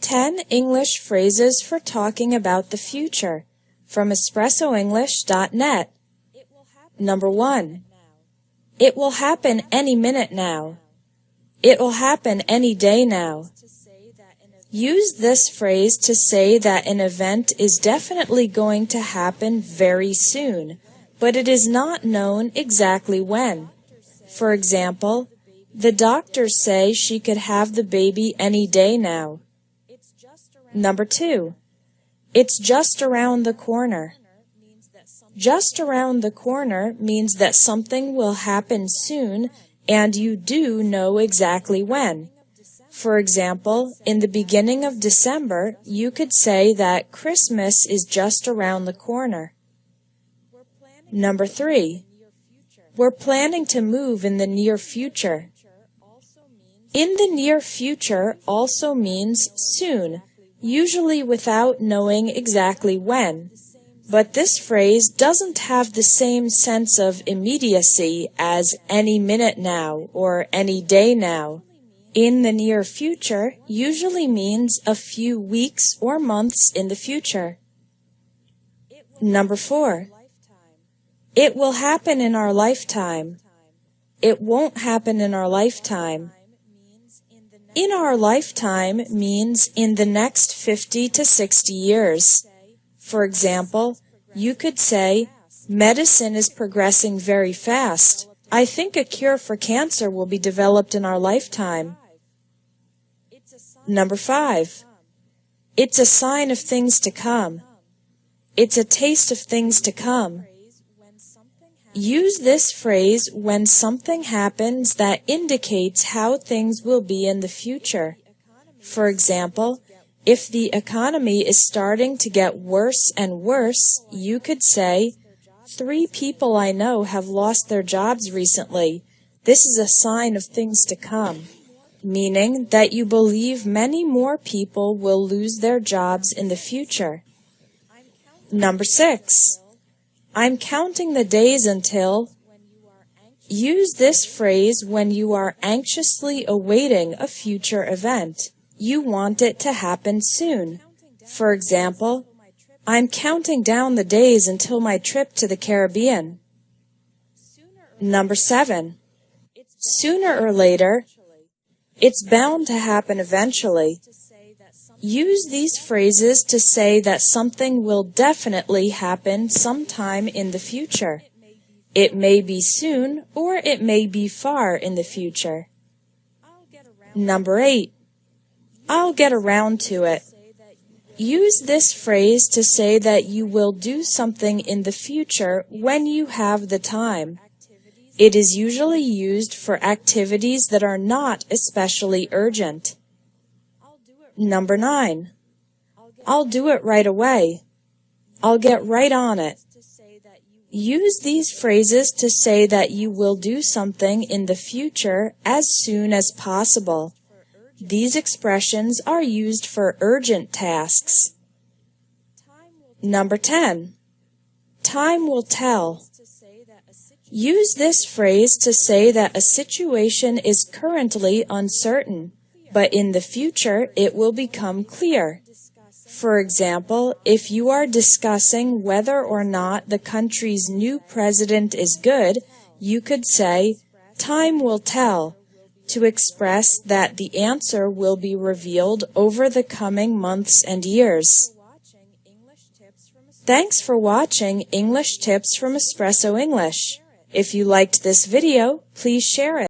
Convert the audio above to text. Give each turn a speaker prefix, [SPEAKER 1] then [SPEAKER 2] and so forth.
[SPEAKER 1] 10 English phrases for talking about the future from espressoenglish.net. Number 1. It will happen any minute now. It will happen any day now. Use this phrase to say that an event is definitely going to happen very soon, but it is not known exactly when. For example, the doctors say she could have the baby any day now. Number two, it's just around the corner. Just around the corner means that something will happen soon and you do know exactly when. For example, in the beginning of December, you could say that Christmas is just around the corner. Number three, we're planning to move in the near future. In the near future also means soon, usually without knowing exactly when. But this phrase doesn't have the same sense of immediacy as any minute now or any day now. In the near future usually means a few weeks or months in the future. Number four, it will happen in our lifetime. It won't happen in our lifetime. In our lifetime means in the next 50 to 60 years. For example, you could say, medicine is progressing very fast. I think a cure for cancer will be developed in our lifetime. Number five, it's a sign of things to come. It's a taste of things to come. Use this phrase when something happens that indicates how things will be in the future. For example, if the economy is starting to get worse and worse, you could say, Three people I know have lost their jobs recently. This is a sign of things to come, meaning that you believe many more people will lose their jobs in the future. Number six, I'm counting the days until. Use this phrase when you are anxiously awaiting a future event. You want it to happen soon. For example, I'm counting down the days until my trip to the Caribbean. Number seven. Sooner or later, it's bound to happen eventually. Use these phrases to say that something will definitely happen sometime in the future. It may be soon or it may be far in the future. Number eight, I'll get around to it. Use this phrase to say that you will do something in the future when you have the time. It is usually used for activities that are not especially urgent. Number nine, I'll do it right away. I'll get right on it. Use these phrases to say that you will do something in the future as soon as possible. These expressions are used for urgent tasks. Number 10. Time will tell. Use this phrase to say that a situation is currently uncertain but in the future it will become clear. For example, if you are discussing whether or not the country's new president is good, you could say, time will tell, to express that the answer will be revealed over the coming months and years. Thanks for watching English Tips from Espresso English. If you liked this video, please share it.